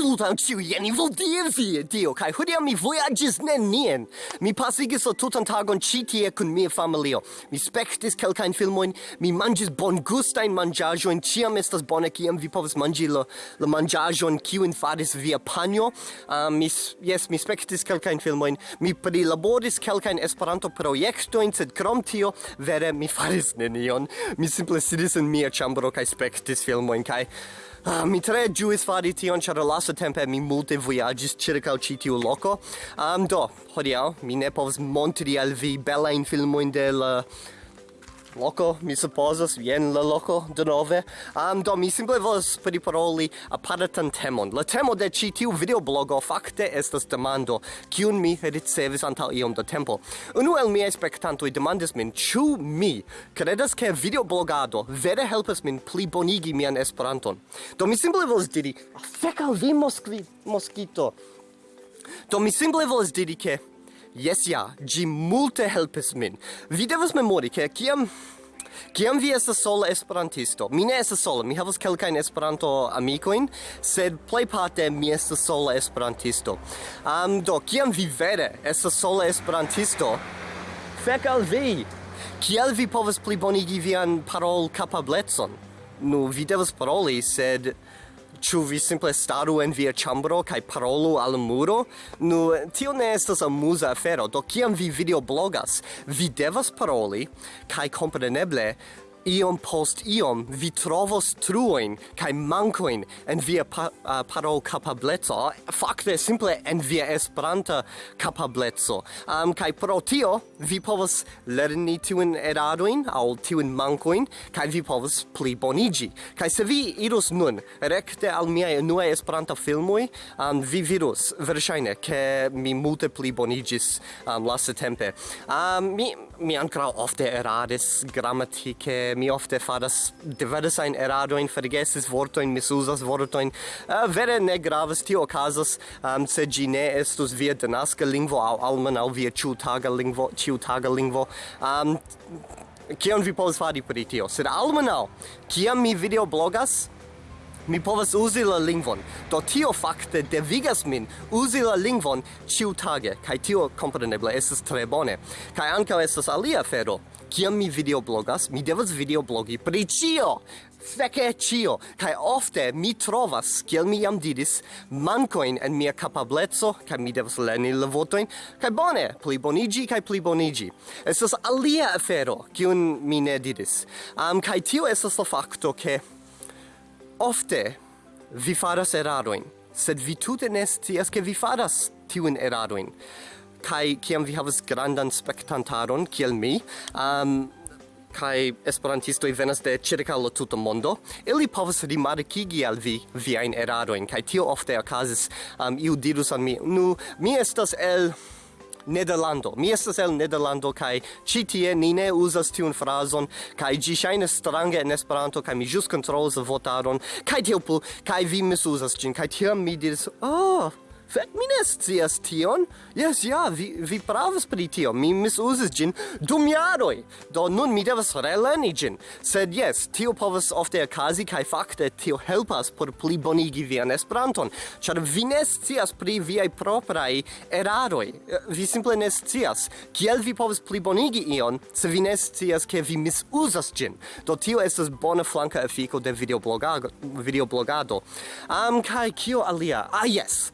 absolutan ciujen, ni vol dir vie, Dio, kai hodiam mi voyagis nenien. Mi pasigis la tutan tagon ci tie kun mia familio. Mi spectis kelkain filmoin, mi mangis bon gustain mangiajoin, ciam estas bone ciam vi povas mangi la, la mangiajoin in faris via panjo. Um, mi, yes, mi spectis kelkain filmoin, mi prilaboris kelkain esperanto projektoin, sed krom tio, vere mi faris nenion. Mi simple sidis in mia chambro kai spectis filmoin, kai... Ah, mi tre giuis fari tion, char lasa tempe mi multe vojaĝis circa ci tiu loko. Um, do, hodiau, mi ne povs montri al vi belajn filmoin de la loco, mi supposas, vien la loco de nove. Um, do, mi simple volas priparoli aparatan temon. La temo de ci tiu videoblogo fakte estas demando, kiun mi ricevis antal iom da tempo. Unu el miei spectantoi demandis min, ciu mi credas ke videoblogado vere helpas min pli bonigi mian Esperanton. Do, mi simple volas diri, fec al vi moskvi, moskito. Do, mi simple volas diri ke Yes, ja, gi multe helpis min. Vi devas memori, ke kiam... Kiam vi estas sola esperantisto? Mi ne estas sola, mi havas kelkajn Esperanto-amikojn, sed plejparte mi estas sola esperantisto. Um, do, kiam vi vere estas sola esperantisto, fek al vi! Kiel vi povas plibonigi vian parol kapablecon? Nu, vi devas paroli, sed... Ĉu vi simple staru en via ĉambro kaj parolu al muro? Nu, tio ne estas amuza afero, do kiam vi videoblogas, vi devas paroli kaj kompreneble iom post iom vi trovos truoin kai mankoin en via pa, uh, parol capablezo fakte simple en via esperanta kapableco. Um kai pro tio vi povos lerni in eradoin aŭ tiun mankoin kai vi povos pli bonigi kai se vi iros nun rekte al mia nua esperanta filmoi um, vi virus verŝajne ke mi multe pli bonigis um, lastatempe um, mi mi ancora ofte erades grammatike, mi ofte fadas diversa ein erado in vergesses vorto in misusas vorto in uh, eh, vere ne gravas tio okazas um, se gi ne estus via denaska lingvo au almenaŭ via ĉiutaga lingvo ĉiutaga lingvo. Um, kion vi povas fari per tio? Sed almenaŭ kiam mi videoblogas mi povas uzi la lingvon. Do tio fakte devigas min uzi la lingvon ĉiutage, kaj tio kompreneble estas tre bone. Kaj ankaŭ estas alia afero. Kiam mi videoblogas, mi devas videoblogi pri ĉio Feke cio, kai ofte mi trovas, kiel mi jam didis, mancoin en mia capablezzo, cae mi devas lerni la votoin, cae bone, pli bonigi, kai pli bonigi. Estas alia afero, kiun mi ne didis. Um, kai tio estas la facto, che ofte vi faras eraroin, sed vi tute ne scias ke vi faras tiun eraroin. Kai kiam vi havas grandan spektantaron kiel mi, um, kai esperantistoi venas de circa la tuta mondo, ili povas rimarkigi al vi viajn eraroin, kai tio ofte okazis, um, iu dirus an mi, nu, mi estas el Nederlando. Mi estas el Nederlando kaj ĉi tie ni ne uzas tiun frazon kaj ĝi ŝajnas strange en Esperanto kaj mi ĵus kontrolos votaron kaj tiel plu kaj vi misuzas ĝin kaj tiam mi diris, "Oh, Fek mi ne scias tion. Yes, ja, vi, vi pravas pri tio. Mi misusis gin dum jaroj. Do nun mi devas releni gin. Sed yes, tio povas ofte okazi kaj fakte tio helpas por plibonigi vian Esperanton, ĉar vi ne scias pri viaj propraj eraroj. Eh, vi simple ne scias kiel vi povas plibonigi ion se vi ne scias ke vi misuzas gin. Do tio estas bona flanka efiko de videoblogado. videoblogado. Am um, kaj kio alia? Ah, yes!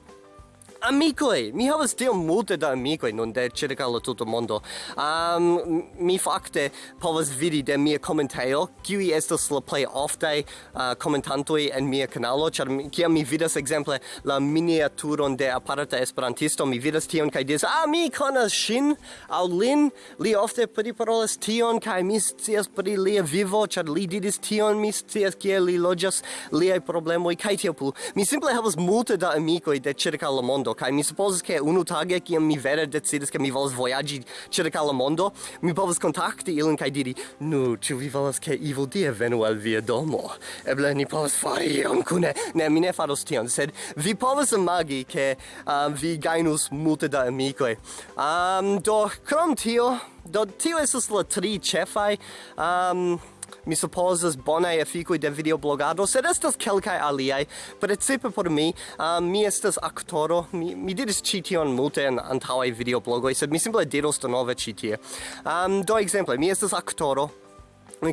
Amicoi, mi havas tio multe da amicoi nun de circa la tuta mondo. Um, mi facte povas vidi de mia commentaio, qui estos la plei ofte uh, commentantoi en mia canalo, char kiam mi vidas exemple la miniaturon de aparata esperantisto, mi vidas tion kai dis, ah, mi conas shin, au lin, li ofte priparolas tion, kai mi scias pri lia vivo, char li didis tion, mi scias kie li loĝas liaj problemoj, kai tio plu. Mi simple havas multe da amicoi de circa la mondo, kaj mi supozas ke unu tage kiam mi vere decidis ke mi volas vojaĝi ĉirkaŭ la mondo, mi povas kontakti ilin kaj diri: "Nu, ĉu vi volas ke Evil Die venu al via domo? Eble ni povas fari ion kune." Ne, mi ne faros tion, sed vi povas imagi ke um, vi gajnus multe da amikoj. Um, do krom tio, do tio estas la tri ĉefaj um, mi supposas bonae efficui de videoblogado, sed estas kelkai aliai, precipe por mi, um, mi estas actoro, mi, mi diris cition multe in antaŭaj videoblogoi, sed mi simple diros denove citie. Um, do exemple, mi estas actoro,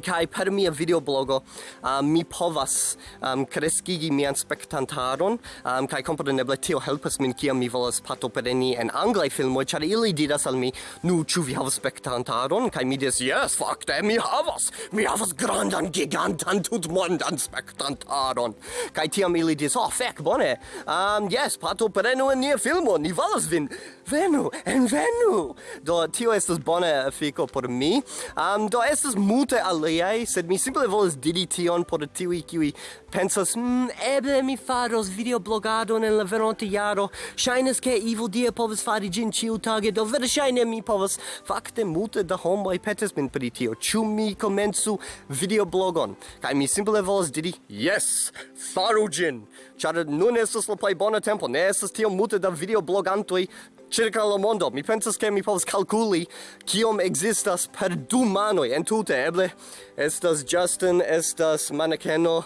kai per mia videoblogo um, mi povas um, kreskigi mian spektantaron um, kai kompreneble tio helpas min kiam mi volas partopreni en anglaj filmoj ĉar ili diras al mi nu ĉu vi havas spektantaron? Kai mi diras jes fakte mi havas! Mi havas grandan gigantan tutmondan spektantaron. Kai tiam ili diras oh fek bone! Um, yes partoprenu en nia filmo ni volas vin. Venu envenu! Do tio estas bona efiko por mi. Um, do estas multe aliai, sed mi simple volas diri tion por tiui kiui pensas, mm, eble mi faros videoblogadon en la veronte jaro, shainas ke evil dia povas fari gin ciu tage, do verŝajne mi povas fakte multe da homoi petes min pri tio, ciu mi komensu videoblogon? kai mi simple volas diri, yes, faru gin, char nun estes la plei bona tempo, ne estes tio multe da videoblogantoi, circa la mondo. Mi pensas che mi povas calculi kiom existas per du manoi en tute Eble estas Justin, estas manekeno,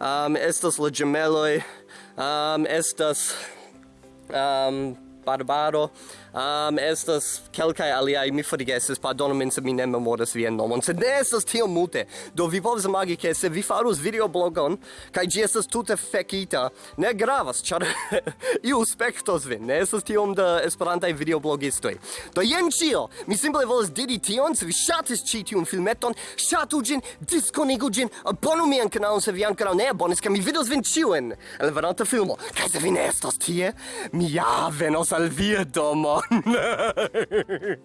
um, estas la gemeloi, um, estas um, Barbaro, um, estas kelkai aliaj mi forgesis pardonu min se mi ne memoras vien nomon. Sed ne estas tio multe. Do vi povas imagi ke se vi farus videoblogon kaj ĝi estas tute fekita ne gravas ĉar iu spektos vin. Ne estas tiom da esperantaj videoblogistoj. Do jen ĉio mi simple volas diri tion se vi ŝatis ĉi tiun filmeton ŝatu ĝin diskonigu ĝin abonu mian kanalon se vi ankoraŭ ne abonis kaj mi vidos vin ĉiujn en la venonta filmo. Kaj se vi ne estos tie mi ja venos al via domo. on.